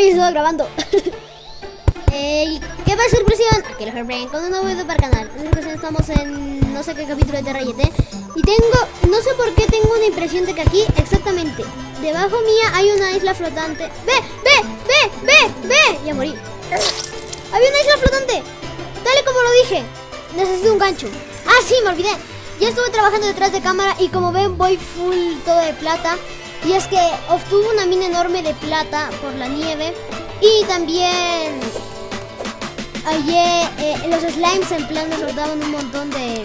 Veis, estaba grabando. Eh, ¿Qué pasa, impresión? Aquí Heartbrain con un nuevo video para el canal. Estamos en no sé qué capítulo de Terrayete. Y tengo, no sé por qué tengo una impresión de que aquí, exactamente, debajo mía hay una isla flotante. ¡Ve, ve, ve, ve, ve! Ya morí. Había una isla flotante. Tal y como lo dije. Necesito un gancho. Ah, sí, me olvidé. Ya estuve trabajando detrás de cámara y como ven voy full todo de plata. Y es que obtuve una mina enorme de plata por la nieve. Y también ayer eh, los slimes en plan me soltaban un montón de,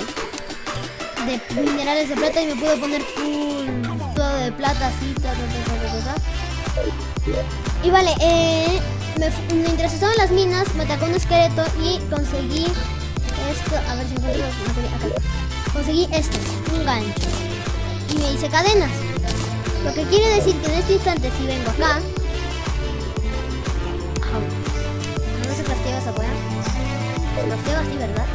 de minerales de plata y me pude poner full todo de plata así. Ta, ta, ta. Y vale, eh, me, mientras estaba en las minas me atacó un esqueleto y conseguí esto. A ver si encuentro los. Acá. Conseguí esto, un gancho. Y me hice cadenas. Lo que quiere decir que en este instante si vengo acá... No se crafteaba esa weá. Se crafteaba así, ¿verdad?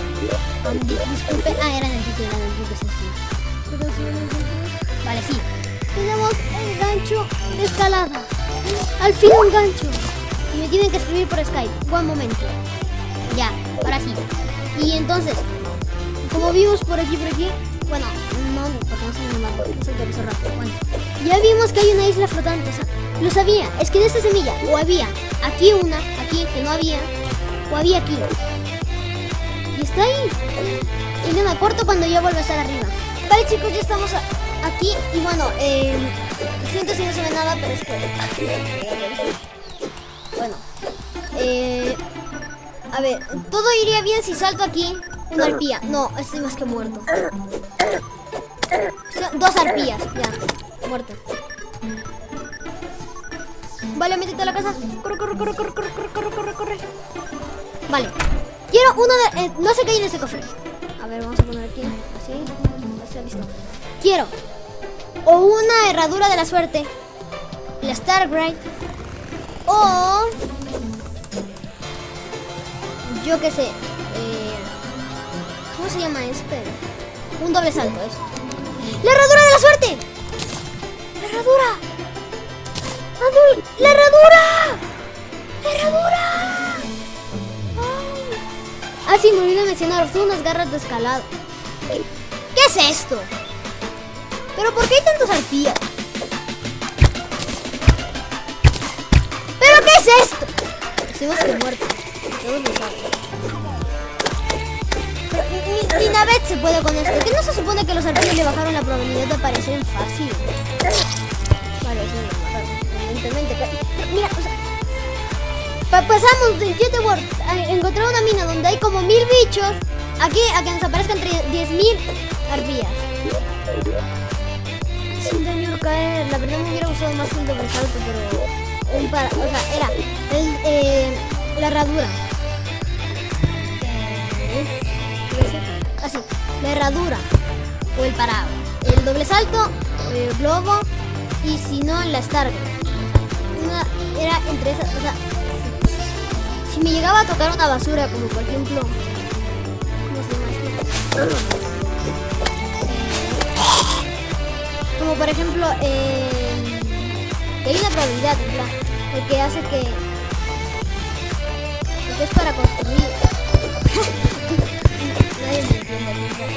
Um, di- disculpe. Ah, era en el título, era en el título, sí, sí. Vale, sí. Tenemos el gancho de escalada. Al fin un gancho. Y me tienen que escribir por Skype. Buen momento. Ya, ahora sí. Y entonces, como vimos por aquí, por aquí, bueno, no, porque no se me mapa, no se actualizó rápido. Bueno, ya vimos que hay una isla flotante, o sea, lo sabía, es que en esta semilla, o había aquí una, aquí, que no había, o había aquí. Y está ahí. Y no me acuerdo cuando ya vuelve a estar arriba. Vale, chicos, ya estamos aquí. Y bueno, eh, siento si no se ve nada, pero es que. Bueno, eh, a ver, todo iría bien si salto aquí una arpía. No, estoy más que muerto. Dos arpías, ya, Vale, métete a la casa. Corre, corre, corre, corre, corre, corre, corre, corre, corre. Vale. Quiero uno de... eh, no sé qué hay en ese cofre. A ver, vamos a poner aquí. Así. Así, listo. Quiero. O una herradura de la suerte. La Starbright. O... Yo qué sé. eh, ¿Cómo se llama este? Un doble salto, eso. ¡La herradura de la suerte! ¡La herradura! ¡Adul! ¡La herradura! ¡La herradura! ¡Ay! Ah, sí, me olvidé mencionar. Unas garras de escalado. ¿Qué, es esto? ¿Pero por qué hay tantos arpías? ¿Pero qué es esto? Estoy más que muerto. Ni Navet se puede con esto. ¿Qué no se supone que los arpías le bajaron la probabilidad de aparecer fácil? Evidentemente. Mira, o sea, pa- pasamos de Jet World a encontrar una mina donde hay como mil bichos aquí a que nos aparezcan tre- 10.000 arpías. Sin daño caer. La verdad me hubiera gustado más un doble salto, pero un para, o sea, era eh, la herradura. Herradura o el parado. El doble salto, el globo y si no, la Stargate. Era entre esas, o sea, si, me llegaba a tocar una basura, como por ejemplo. Eh, como por ejemplo, eh, hay una probabilidad, en el que hace que, que es para construir.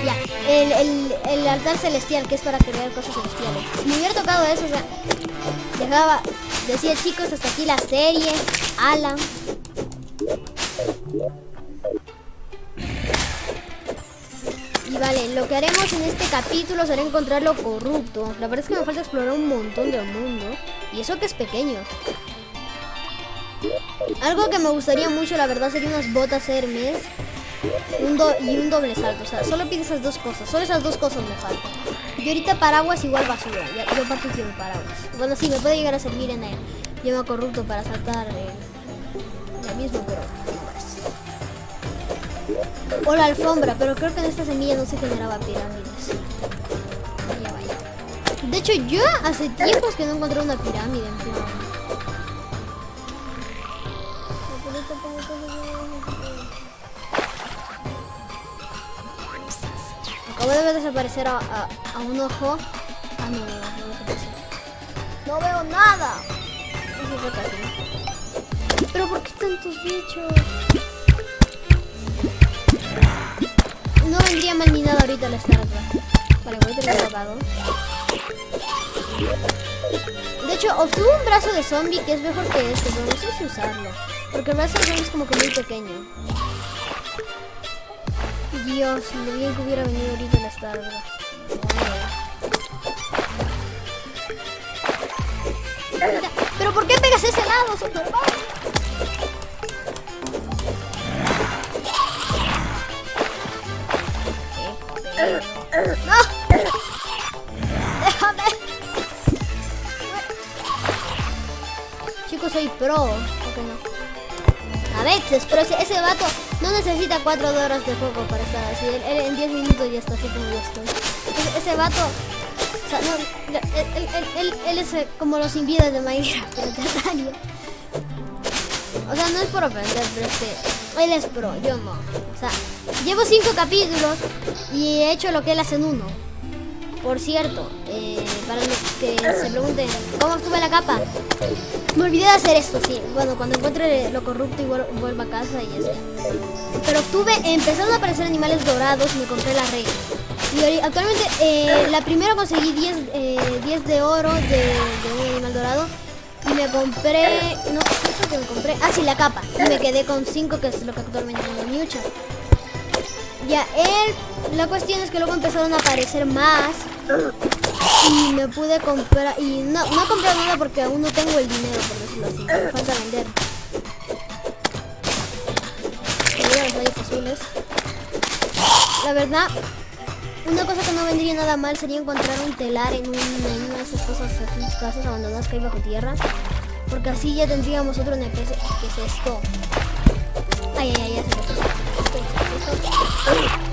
Ya, el, altar celestial que es para crear cosas celestiales. Si me hubiera tocado eso, o sea, dejaba, decía chicos, hasta aquí la serie, Alan. Y vale, lo que haremos en este capítulo será encontrar lo corrupto. La verdad es que me falta explorar un montón del mundo. Y eso que es pequeño. Algo que me gustaría mucho, la verdad, sería unas botas Hermes un do- y un doble salto. O sea, solo pide esas dos cosas. Solo esas dos cosas me faltan. Y ahorita paraguas igual basura. Yo aparte quiero paraguas. Bueno, sí, me puede llegar a servir en el llama corrupto para saltar ya mismo, pero más. O la alfombra, pero creo que en esta semilla no se generaba pirámides. De hecho, yo hace tiempos que no encontré una pirámide en. Acabo de ver desaparecer a, a, un ojo. Ah, no, no, no, no veo nada. Eso. Pero ¿por qué tantos bichos? No vendría mal ni nada ahorita la startup. Vale, voy a tener grabado. De hecho, obtuve un brazo de zombie que es mejor que este, pero no sé si usarlo. Porque el brazo de zombie como que muy pequeño. Dios, lo bien que hubiera venido ahorita la startup. Mira, ¿Pero por qué pegas ese lado, Superman? ¡No! ¡Déjame! Chicos, soy pro. ¿Por qué no? A veces, pero ese, ese vato no necesita 4 horas de juego para estar así. En 10 minutos ya está así como yo estoy. Ese, vato... O sea, no, él, él, él, él- es eh, como los vidas de Minecraft, pero terrario. O sea, no es por ofender, pero es que él es pro, yo no. O sea, llevo 5 capítulos y he hecho lo que él hace en uno. Por cierto, eh, para que se pregunten, ¿cómo obtuve la capa? Me olvidé de hacer esto, sí. Bueno, cuando encuentre lo corrupto y vuel- vuelva a casa y eso. Pero obtuve, empezaron a aparecer animales dorados y me compré la rey. Y actualmente, eh, la primera conseguí 10, eh, 10 de oro de, un animal dorado. Y me compré, no, ¿qué que me compré? Ah, sí, la capa. Y me quedé con 5, que es lo que actualmente tengo en Miucha. Ya, él, la cuestión es que luego empezaron a aparecer más y me pude comprar y no, no compré nada porque aún no tengo el dinero por decirlo así, falta vender. Rayos azules. La verdad, una cosa que no vendría nada mal sería encontrar un telar en, un, en una de esas cosas, casas abandonadas que hay bajo tierra. Porque así ya tendríamos otro NPC. ¿Qué es esto? Ay, ay, ya se. Esto, esto, esto.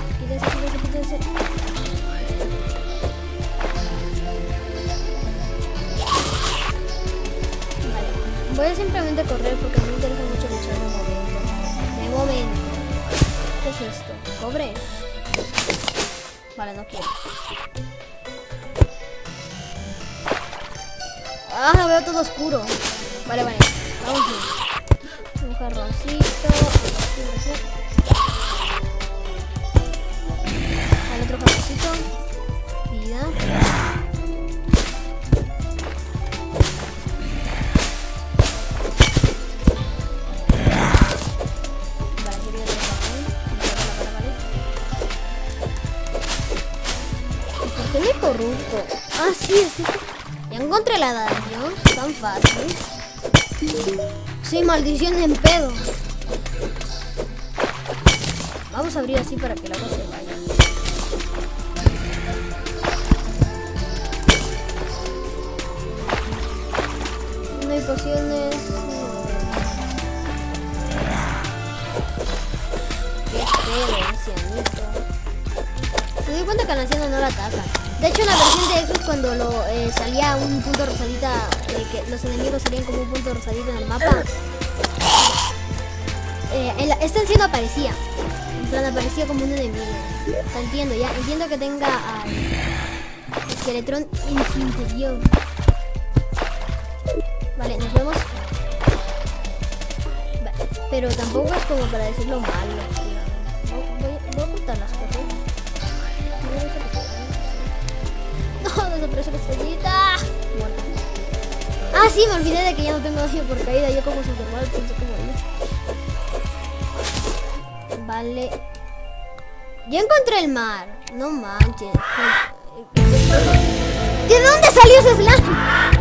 Correr porque me interesa mucho luchar de momento. De momento. ¿Qué es esto? ¿Cobre? Vale, no quiero. Ah, veo todo oscuro. Vale, vale. Vamos bien. Un jarroncito. Al otro jarroncito. Vida. Ya encontré la daño. Tan fácil. Sí, maldición en pedo. Vamos a abrir así para que la cosa se vaya. No hay pociones. Qué feo, ancianito. Me doy cuenta que al anciano no la ataca. De hecho, en la versión de Xbox, cuando lo, eh, salía un punto rosadita, eh, que los enemigos salían como un punto rosadito en el mapa, eh, este anciano aparecía. En plan, aparecía como un enemigo. Entiendo, ya. Entiendo que tenga al Skeletron en su interior. Vale, nos vemos. Pero tampoco es como para decirlo malo. Voy, voy- a ocultar las cosas. No, desapareció la estrellita. Muerta. Ah, sí, me olvidé de que ya no tengo daño por caída. Yo como Superman pensé como él. Vale. Ya encontré el mar. No manches. ¿De dónde salió ese slime?